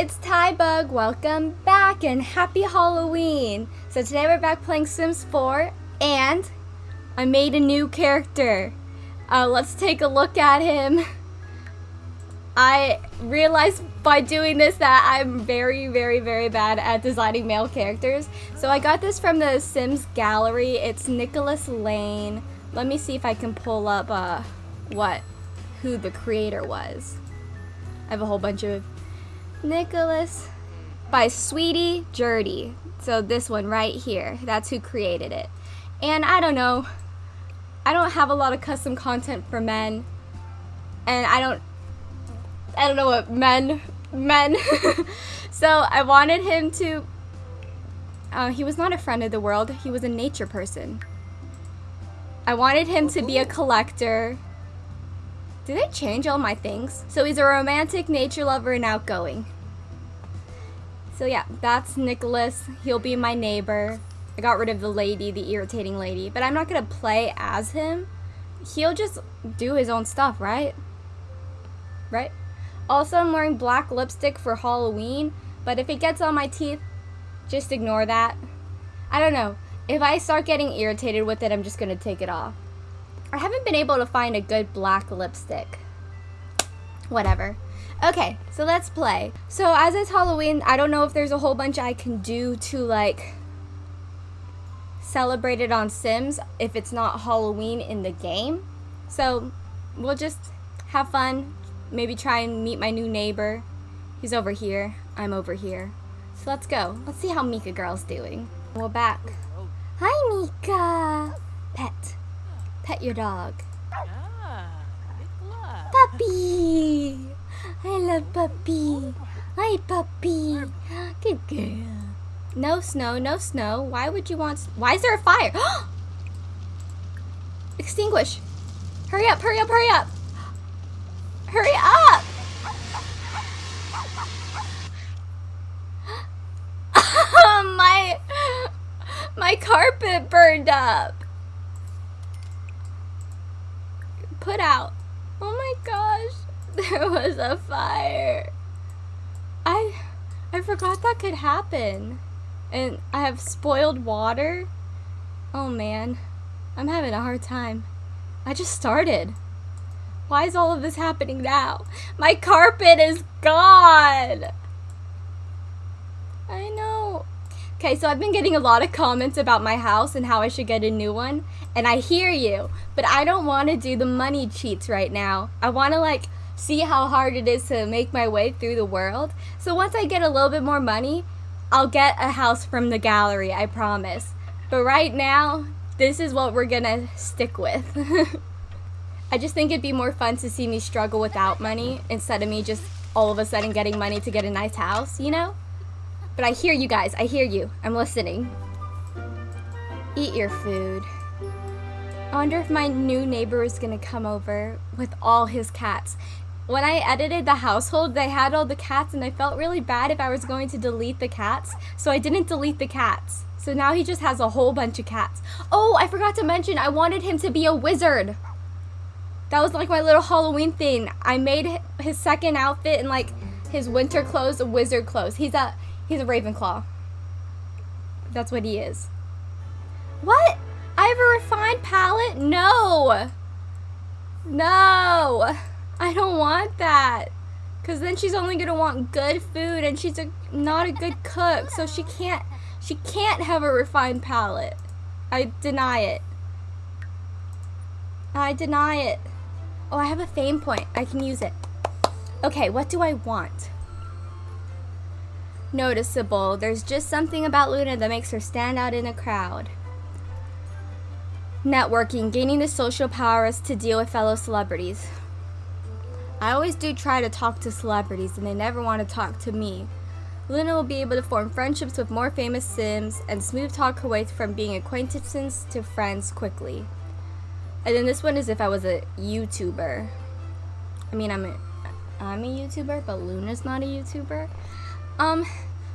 it's Tybug. Welcome back and happy Halloween. So today we're back playing Sims 4 and I made a new character. Uh, let's take a look at him. I realized by doing this that I'm very, very, very bad at designing male characters. So I got this from the Sims gallery. It's Nicholas Lane. Let me see if I can pull up uh, what, who the creator was. I have a whole bunch of Nicholas by Sweetie Jurdy. So this one right here, that's who created it. And I don't know, I don't have a lot of custom content for men. And I don't, I don't know what men, men. so I wanted him to, uh, he was not a friend of the world, he was a nature person. I wanted him to be a collector did they change all my things? So he's a romantic, nature lover, and outgoing. So yeah, that's Nicholas. He'll be my neighbor. I got rid of the lady, the irritating lady. But I'm not to play as him. He'll just do his own stuff, right? Right? Also, I'm wearing black lipstick for Halloween. But if it gets on my teeth, just ignore that. I don't know. If I start getting irritated with it, I'm just to take it off. I haven't been able to find a good black lipstick. Whatever. Okay, so let's play. So as it's Halloween, I don't know if there's a whole bunch I can do to like celebrate it on Sims if it's not Halloween in the game. So we'll just have fun, maybe try and meet my new neighbor. He's over here, I'm over here. So let's go. Let's see how Mika girl's doing. We're back. Hi Mika! Pet. Pet your dog. Ah, Puppy! I love puppy. Hi, puppy. Good girl. No snow, no snow. Why would you want... Why is there a fire? Extinguish. Hurry up, hurry up, hurry up. Hurry up. my... My carpet burned up. put out. Oh my gosh, there was a fire. I, I forgot that could happen. And I have spoiled water. Oh man, I'm having a hard time. I just started. Why is all of this happening now? My carpet is gone. I know. Okay, so I've been getting a lot of comments about my house and how I should get a new one. And I hear you, but I don't want to do the money cheats right now. I want to like see how hard it is to make my way through the world. So once I get a little bit more money, I'll get a house from the gallery, I promise. But right now, this is what we're gonna stick with. I just think it'd be more fun to see me struggle without money instead of me just all of a sudden getting money to get a nice house, you know? But I hear you guys. I hear you. I'm listening. Eat your food. I wonder if my new neighbor is to come over with all his cats. When I edited the household, they had all the cats and I felt really bad if I was going to delete the cats. So I didn't delete the cats. So now he just has a whole bunch of cats. Oh, I forgot to mention, I wanted him to be a wizard. That was like my little Halloween thing. I made his second outfit and like his winter clothes, wizard clothes. He's a He's a Ravenclaw. That's what he is. What? I have a refined palate? No. No. I don't want that. Because then she's only going to want good food and she's a, not a good cook. So she can't, she can't have a refined palate. I deny it. I deny it. Oh, I have a fame point. I can use it. Okay, what do I want? noticeable. There's just something about Luna that makes her stand out in a crowd. Networking, gaining the social powers to deal with fellow celebrities. I always do try to talk to celebrities and they never want to talk to me. Luna will be able to form friendships with more famous Sims and smooth talk her way from being acquaintances to friends quickly. And then this one is if I was a YouTuber. I mean, I'm a, I'm a YouTuber, but Luna's not a YouTuber. Um,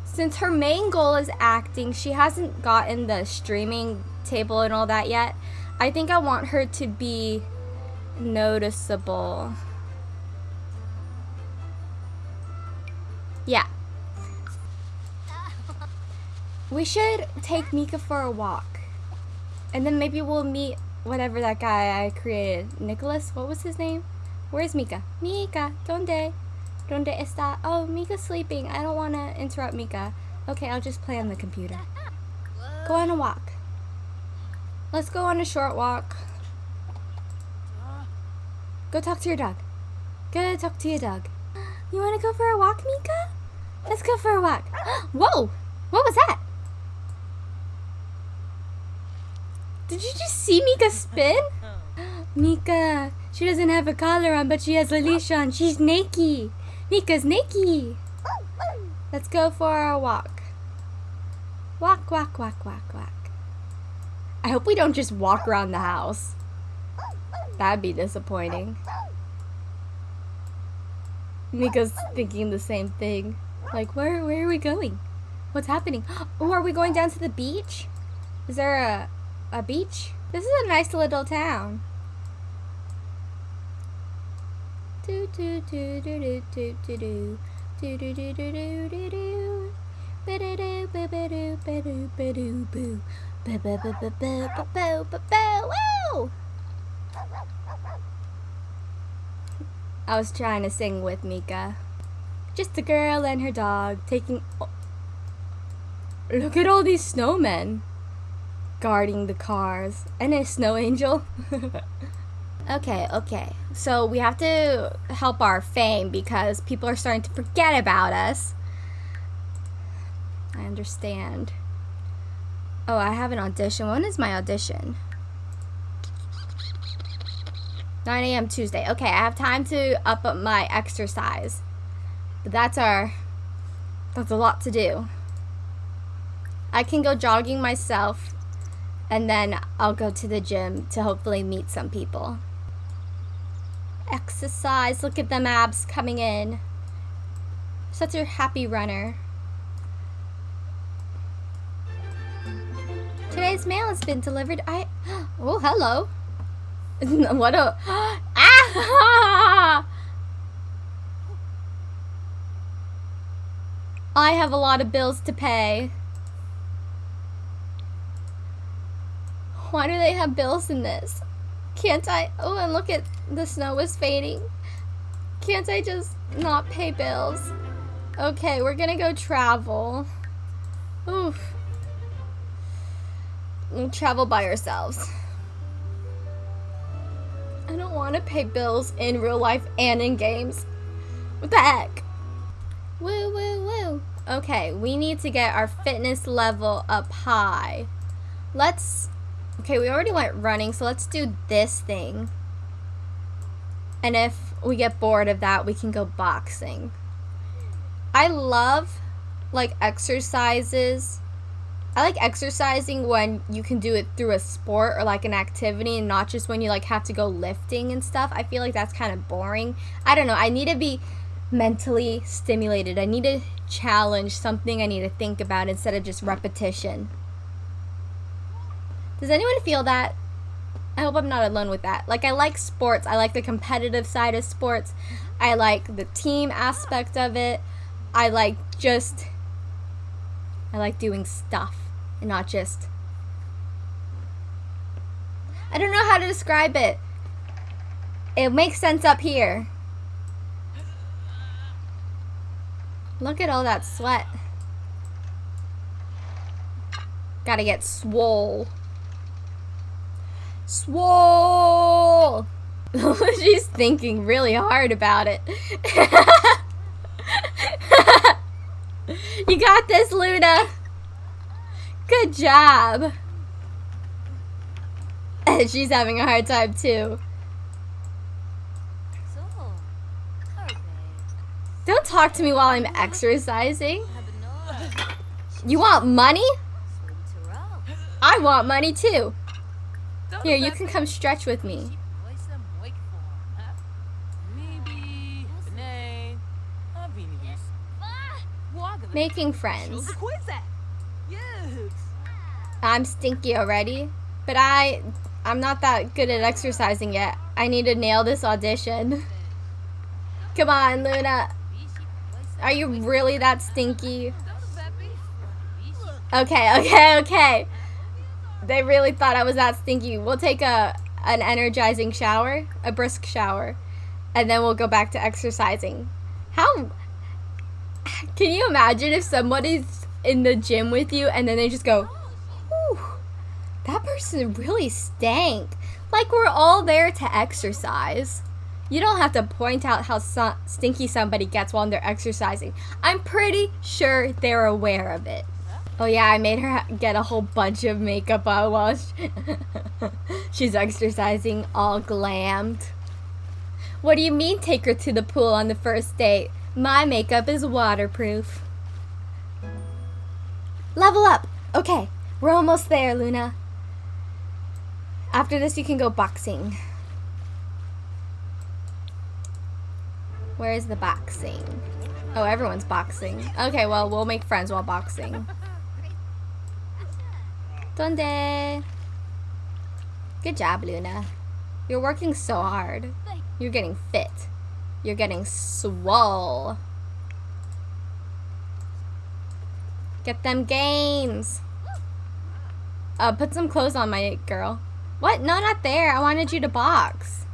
since her main goal is acting, she hasn't gotten the streaming table and all that yet. I think I want her to be noticeable. Yeah, We should take Mika for a walk. And then maybe we'll meet whatever that guy I created. Nicholas? What was his name? Where's Mika? Mika, donde? Donde está? Oh, Mika's sleeping. I don't want to interrupt Mika. Okay, I'll just play on the computer. Go on a walk. Let's go on a short walk. Go talk to your dog. Go talk to your dog. You want to go for a walk, Mika? Let's go for a walk. Whoa! What was that? Did you just see Mika spin? Mika, she doesn't have a collar on, but she has a leash on. She's naked. Mika's naked. Let's go for a walk. Walk, walk, walk, walk, walk. I hope we don't just walk around the house. That'd be disappointing. Mika's thinking the same thing. Like, where, where are we going? What's happening? Oh, are we going down to the beach? Is there a, a beach? This is a nice little town. Do do do do do do do do do do do do do do do Ba-da-do, ba-ba-do, ba-do, ba-do, boo. Ba-ba-ba-ba-ba-ba-ba-ba, woo! I was trying to sing with Mika. Just a girl and her dog taking... Look at all these snowmen guarding the cars. And a snow angel. okay, okay. So we have to help our fame because people are starting to forget about us. I understand. Oh, I have an audition. When is my audition? 9 a.m. Tuesday. Okay, I have time to up my exercise. But that's our... That's a lot to do. I can go jogging myself and then I'll go to the gym to hopefully meet some people. Exercise, look at them abs coming in. Such a happy runner. Today's mail has been delivered. I, oh, hello. what a, ah! I have a lot of bills to pay. Why do they have bills in this? Can't I? Oh, and look at the snow is fading. Can't I just not pay bills? Okay, we're gonna go travel. Oof. We'll travel by ourselves. I don't want to pay bills in real life and in games. What the heck? Woo, woo, woo. Okay, we need to get our fitness level up high. Let's Okay, we already went running, so let's do this thing. And if we get bored of that, we can go boxing. I love, like, exercises. I like exercising when you can do it through a sport or, like, an activity and not just when you, like, have to go lifting and stuff. I feel like that's kind of boring. I don't know. I need to be mentally stimulated. I need to challenge something I need to think about instead of just repetition. Does anyone feel that? I hope I'm not alone with that. Like, I like sports. I like the competitive side of sports. I like the team aspect of it. I like just. I like doing stuff and not just. I don't know how to describe it. It makes sense up here. Look at all that sweat. Gotta get swole. Swole! She's thinking really hard about it. you got this, Luna! Good job! And she's having a hard time too. Don't talk to me while I'm exercising. You want money? I want money too. Here, you can come stretch with me. Making friends. I'm stinky already, but I, I'm not that good at exercising yet. I need to nail this audition. Come on, Luna. Are you really that stinky? Okay, okay, okay. They really thought I was that stinky. We'll take a an energizing shower, a brisk shower, and then we'll go back to exercising. How can you imagine if somebody's in the gym with you and then they just go, Whew, that person really stank. Like we're all there to exercise. You don't have to point out how so- stinky somebody gets while they're exercising. I'm pretty sure they're aware of it. Oh yeah, I made her get a whole bunch of makeup on while she she's exercising all glammed. What do you mean take her to the pool on the first date? My makeup is waterproof. Level up! Okay, we're almost there, Luna. After this, you can go boxing. Where is the boxing? Oh, everyone's boxing. Okay, well, we'll make friends while boxing. Donde? Good job, Luna. You're working so hard. You're getting fit. You're getting swole. Get them gains. Uh, put some clothes on, my girl. What? No, not there. I wanted you to box.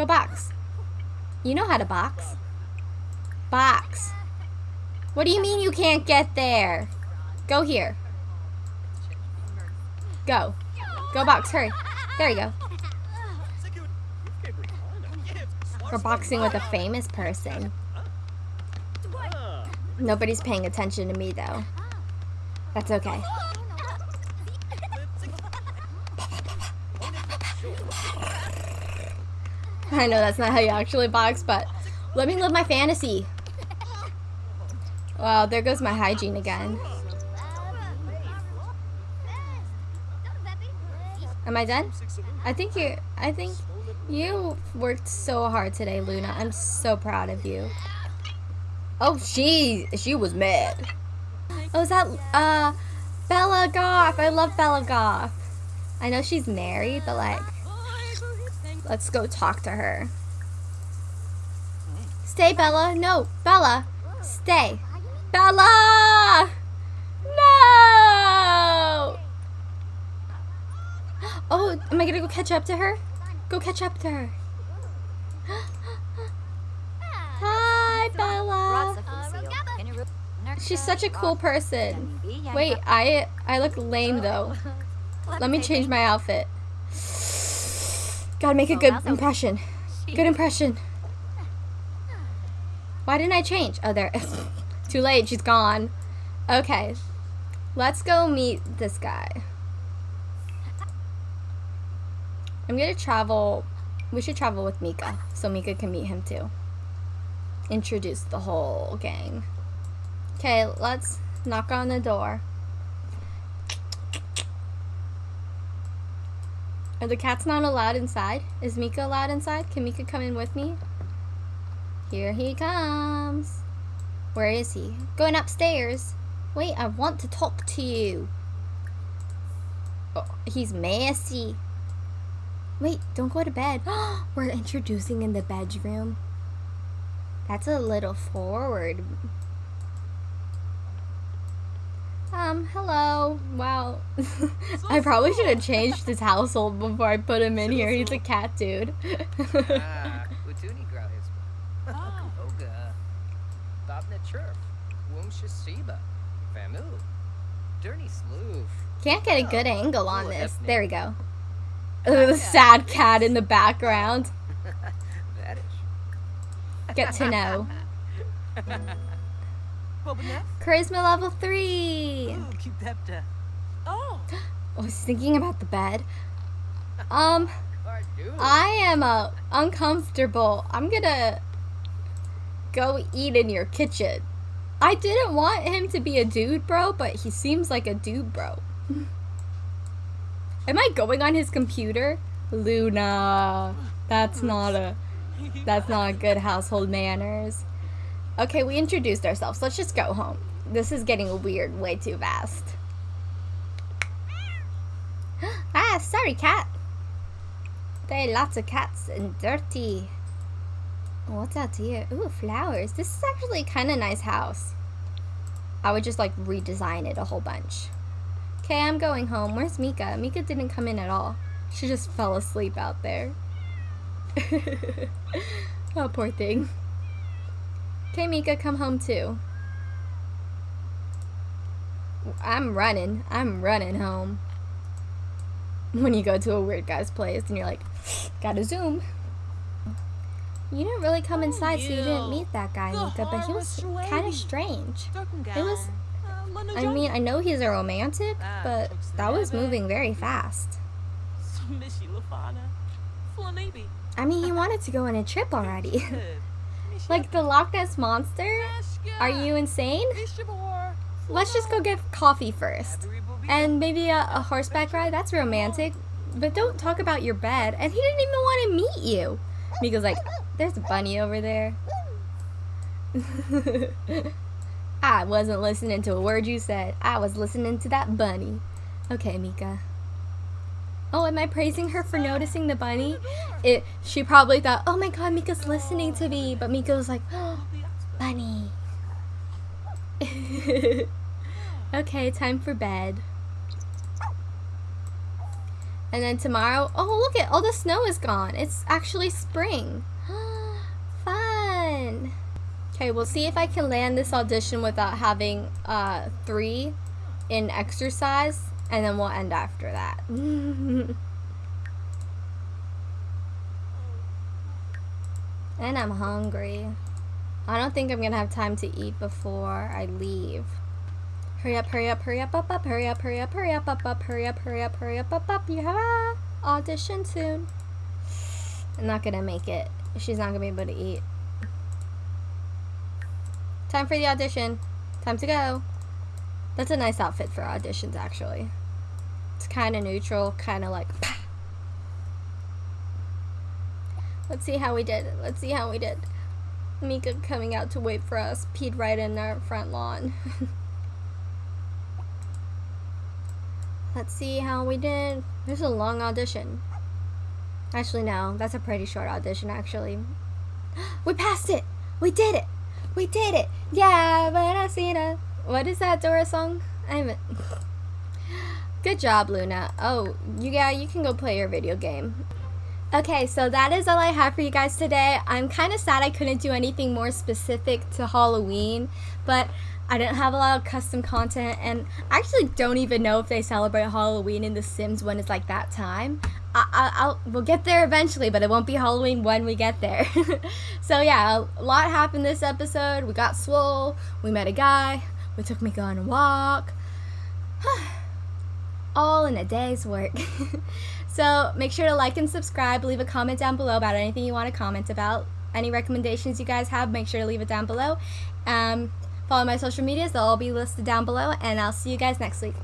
Go box. You know how to box. Box. What do you mean you can't get there? Go here. Go. Go box, hurry. There you go. We're boxing with a famous person. Nobody's paying attention to me though. That's okay. I know that's not how you actually box, but let me live my fantasy. Wow, there goes my hygiene again. Am I done? I think you I think you worked so hard today, Luna. I'm so proud of you. Oh, she she was mad. Oh, is that uh Bella Goth? I love Bella Goth. I know she's married, but like Let's go talk to her. Stay, Bella. No, Bella. Stay. Bella! No! Oh, am I gonna go catch up to her? Go catch up to her. Hi, Bella. She's such a cool person. Wait, I I look lame though. Let me change my outfit. Gotta make a good impression. Good impression. Why didn't I change? Oh, there. Too late. She's gone. Okay. Let's go meet this guy. I'm gonna travel. We should travel with Mika so Mika can meet him too. Introduce the whole gang. Okay, let's knock on the door. Are the cats not allowed inside? Is Mika allowed inside? Can Mika come in with me? Here he comes. Where is he? Going upstairs. Wait, I want to talk to you. Oh, he's messy. Wait, don't go to bed. We're introducing in the bedroom. That's a little forward. Um, hello. Wow. I probably should have changed his household before I put him in here. He's a cat dude. Ah, Utuni Graus. Oga. Babna Chirp. Wumshasiba. Famu. Dirty Sloof. Can't get a good angle on this. There we go. Ugh, the sad cat in the background. Get to know. Charisma level 3. Oh, I was thinking about the bed. Um, I am uh, uncomfortable. I'm gonna go eat in your kitchen. I didn't want him to be a dude bro, but he seems like a dude bro. Am I going on his computer? Luna. That's not a that's not good household manners. Okay, we introduced ourselves. Let's just go home. This is getting weird way too fast. ah, sorry, cat. There are lots of cats and dirty. What's out here? Ooh, flowers. This is actually kind of nice house. I would just like redesign it a whole bunch. Okay, I'm going home. Where's Mika? Mika didn't come in at all. She just fell asleep out there. oh, poor thing. Okay, Mika, come home too. I'm running. I'm running home. When you go to a weird guy's place and you're like, gotta zoom. You didn't really come inside, so you didn't meet that guy, Mika, but he was kind of strange. It was- I mean, I know he's a romantic, Ah, but that was moving very fast. Mishy Lafana. Flanibi. I mean, he wanted to go on a trip already. Like the Loch Ness Monster? Are you insane? Let's just go get coffee first. And maybe a, a horseback ride? That's romantic. But don't talk about your bed. And he didn't even want to meet you. Mika's like, there's a bunny over there. I wasn't listening to a word you said. I was listening to that bunny. Okay, Mika. Oh, am I praising her for noticing the bunny? It. She probably thought, oh my god, Mika's listening to me. But Mika was like, oh, bunny. okay, time for bed. And then tomorrow, oh look at all the snow is gone. It's actually spring. Fun. Okay, we'll see if I can land this audition without having uh, three in exercise, and then we'll end after that. and I'm hungry. I don't think I'm gonna have time to eat before I leave. Hurry up, hurry up, hurry up, up, up, hurry up, hurry up, hurry up, up, up, hurry up, hurry up, hurry up, up, up. You have a audition soon. I'm not gonna make it. She's not gonna be able to eat. Time for the audition. Time to go. That's a nice outfit for auditions, actually. It's kind of neutral, kind of like. Pah. Let's see how we did. Let's see how we did. Mika coming out to wait for us, peed right in our front lawn. Let's see how we did. There's a long audition. Actually, no, that's a pretty short audition, actually. We passed it! We did it! We did it! Yeah, but I see it. What is that Dora song? I haven't. Good job, Luna. Oh, you yeah, you can go play your video game. Okay, so that is all I have for you guys today. I'm kind of sad I couldn't do anything more specific to Halloween, but I didn't have a lot of custom content, and I actually don't even know if they celebrate Halloween in The Sims when it's like that time. I, I, I'll, we'll get there eventually, but it won't be Halloween when we get there. so yeah, a lot happened this episode. We got swole, we met a guy, we took Mika on a walk. all in a day's work. so make sure to like and subscribe. Leave a comment down below about anything you want to comment about. Any recommendations you guys have, make sure to leave it down below. Um, follow my social medias, they'll all be listed down below, and I'll see you guys next week.